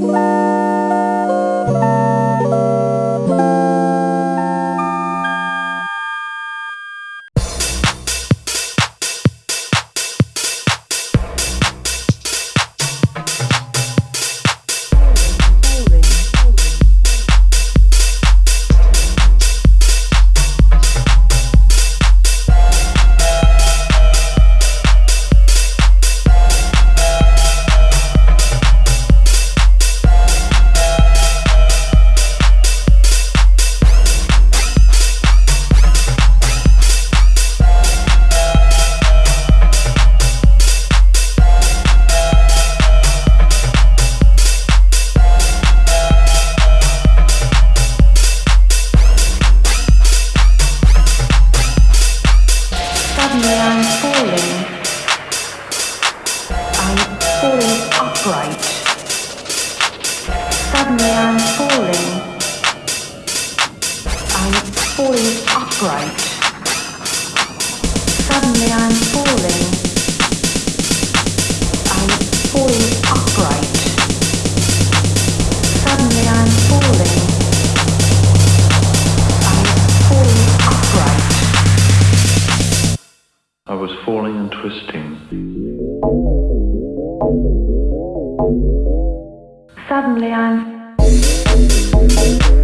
Bye. I was falling and twisting. Suddenly I'm...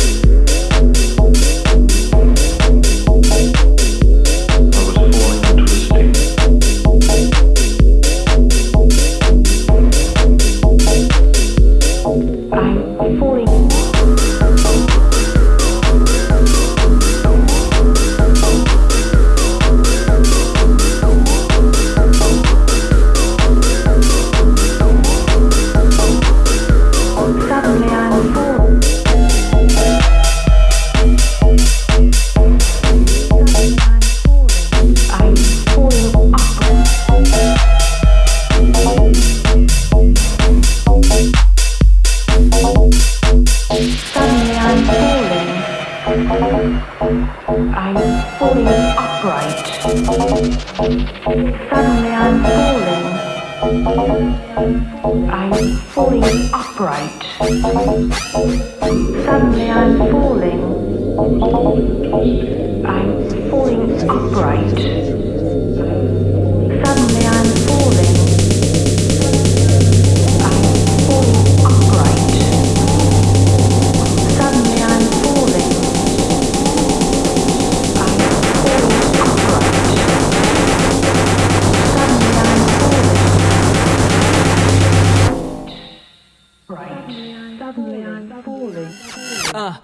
I'm falling upright. Suddenly I'm falling. I'm falling upright. Suddenly I'm falling. I'm falling upright. Uh,